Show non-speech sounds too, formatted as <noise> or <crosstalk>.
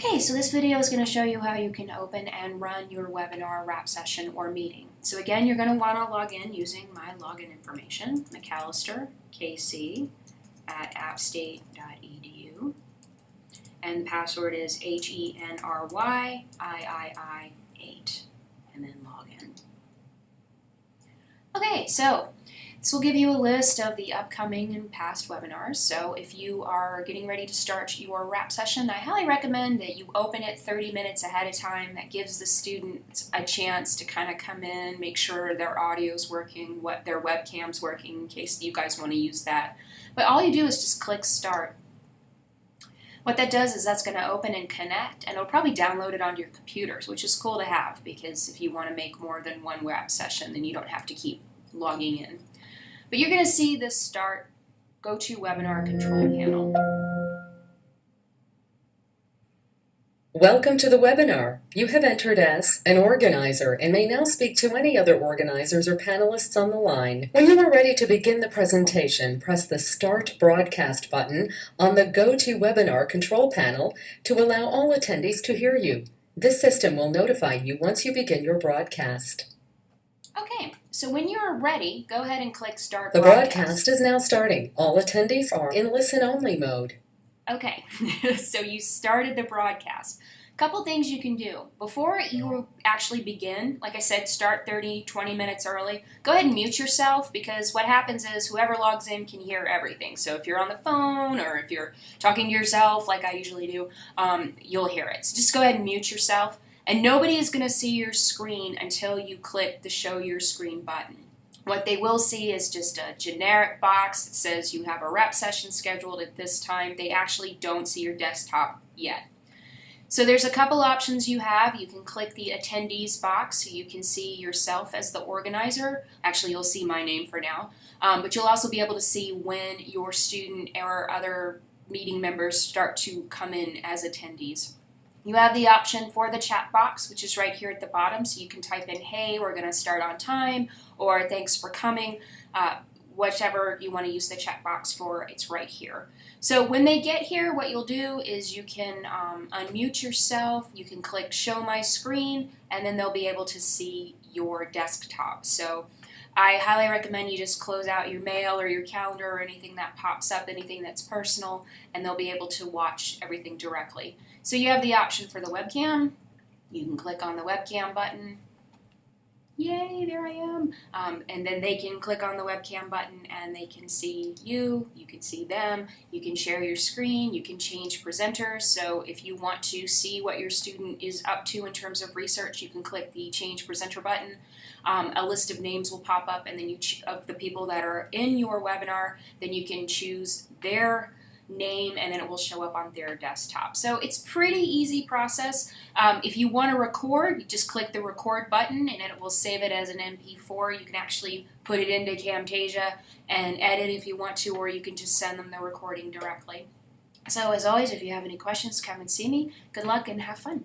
Okay, so this video is going to show you how you can open and run your webinar, wrap session, or meeting. So again, you're going to want to log in using my login information, McAllister, KC, at appstate.edu. And the password is H-E-N-R-Y-I-I-I-8, and then log in. Okay, so this will give you a list of the upcoming and past webinars. So if you are getting ready to start your wrap session, I highly recommend that you open it 30 minutes ahead of time. That gives the students a chance to kind of come in, make sure their audio is working, what their webcam's working in case you guys want to use that. But all you do is just click start. What that does is that's going to open and connect, and it'll probably download it onto your computers, which is cool to have because if you want to make more than one wrap session, then you don't have to keep logging in. But you're going to see this start GoToWebinar control panel. Welcome to the webinar. You have entered as an organizer and may now speak to any other organizers or panelists on the line. When you are ready to begin the presentation, press the Start Broadcast button on the GoToWebinar control panel to allow all attendees to hear you. This system will notify you once you begin your broadcast. Okay, so when you're ready, go ahead and click Start The Broadcast. broadcast is now starting. All attendees are in listen-only mode. Okay, <laughs> so you started the broadcast. Couple things you can do. Before you actually begin, like I said, start 30, 20 minutes early. Go ahead and mute yourself because what happens is whoever logs in can hear everything. So if you're on the phone or if you're talking to yourself, like I usually do, um, you'll hear it. So just go ahead and mute yourself. And nobody is going to see your screen until you click the Show Your Screen button. What they will see is just a generic box that says you have a wrap session scheduled at this time. They actually don't see your desktop yet. So there's a couple options you have. You can click the attendees box so you can see yourself as the organizer. Actually, you'll see my name for now. Um, but you'll also be able to see when your student or other meeting members start to come in as attendees. You have the option for the chat box, which is right here at the bottom. So you can type in, hey, we're going to start on time, or thanks for coming. Uh, whichever you want to use the chat box for, it's right here. So when they get here, what you'll do is you can um, unmute yourself, you can click show my screen, and then they'll be able to see your desktop. So I highly recommend you just close out your mail or your calendar or anything that pops up, anything that's personal, and they'll be able to watch everything directly. So you have the option for the webcam. You can click on the webcam button. Yay, there I am. Um, and then they can click on the webcam button and they can see you, you can see them, you can share your screen, you can change presenters. So if you want to see what your student is up to in terms of research, you can click the change presenter button. Um, a list of names will pop up and then you of the people that are in your webinar, then you can choose their name and then it will show up on their desktop. So it's pretty easy process. Um, if you want to record, you just click the record button and it will save it as an MP4. You can actually put it into Camtasia and edit if you want to or you can just send them the recording directly. So as always, if you have any questions, come and see me. Good luck and have fun.